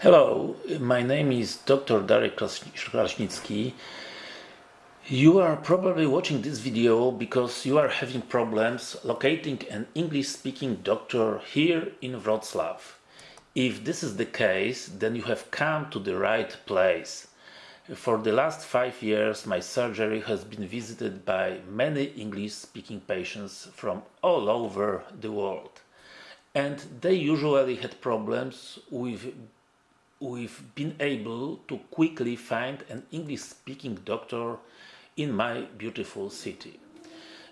Hello, my name is Dr. Darek Krasnicki. You are probably watching this video because you are having problems locating an English-speaking doctor here in Wrocław. If this is the case, then you have come to the right place. For the last five years, my surgery has been visited by many English-speaking patients from all over the world. And they usually had problems with we've been able to quickly find an English-speaking doctor in my beautiful city.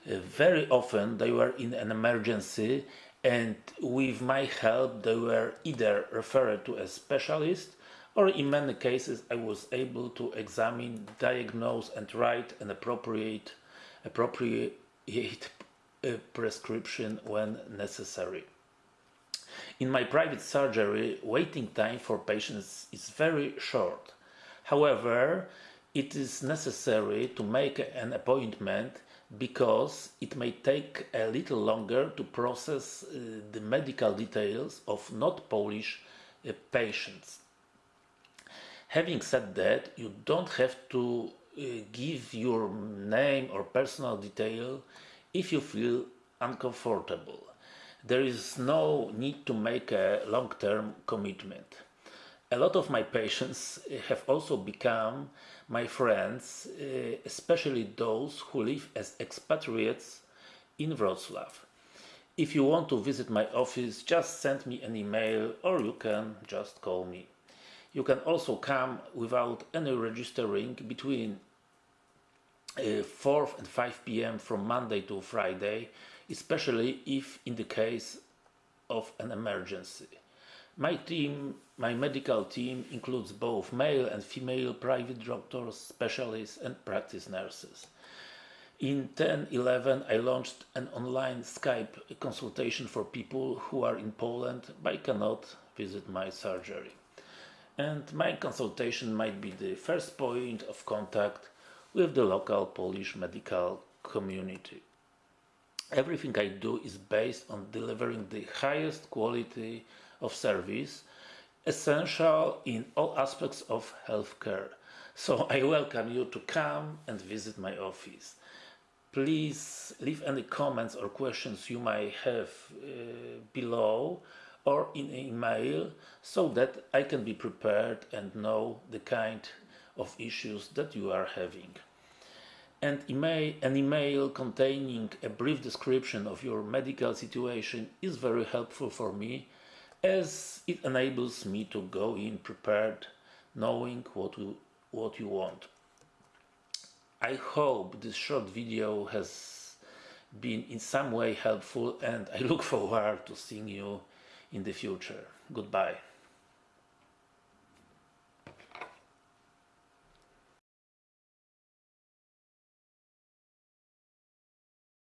Uh, very often they were in an emergency and with my help they were either referred to a specialist or in many cases I was able to examine, diagnose and write an appropriate, appropriate uh, prescription when necessary. In my private surgery, waiting time for patients is very short. However, it is necessary to make an appointment because it may take a little longer to process uh, the medical details of not Polish uh, patients. Having said that, you don't have to uh, give your name or personal detail if you feel uncomfortable there is no need to make a long-term commitment. A lot of my patients have also become my friends, eh, especially those who live as expatriates in Wrocław. If you want to visit my office, just send me an email or you can just call me. You can also come without any registering between uh, 4 and 5 p.m. from Monday to Friday especially if in the case of an emergency. My team, my medical team includes both male and female private doctors, specialists and practice nurses. In 10-11 I launched an online Skype consultation for people who are in Poland but cannot visit my surgery. And my consultation might be the first point of contact with the local Polish medical community. Everything I do is based on delivering the highest quality of service essential in all aspects of healthcare. So I welcome you to come and visit my office. Please leave any comments or questions you might have uh, below or in email so that I can be prepared and know the kind of issues that you are having and email, an email containing a brief description of your medical situation is very helpful for me as it enables me to go in prepared knowing what you, what you want. I hope this short video has been in some way helpful and I look forward to seeing you in the future. Goodbye.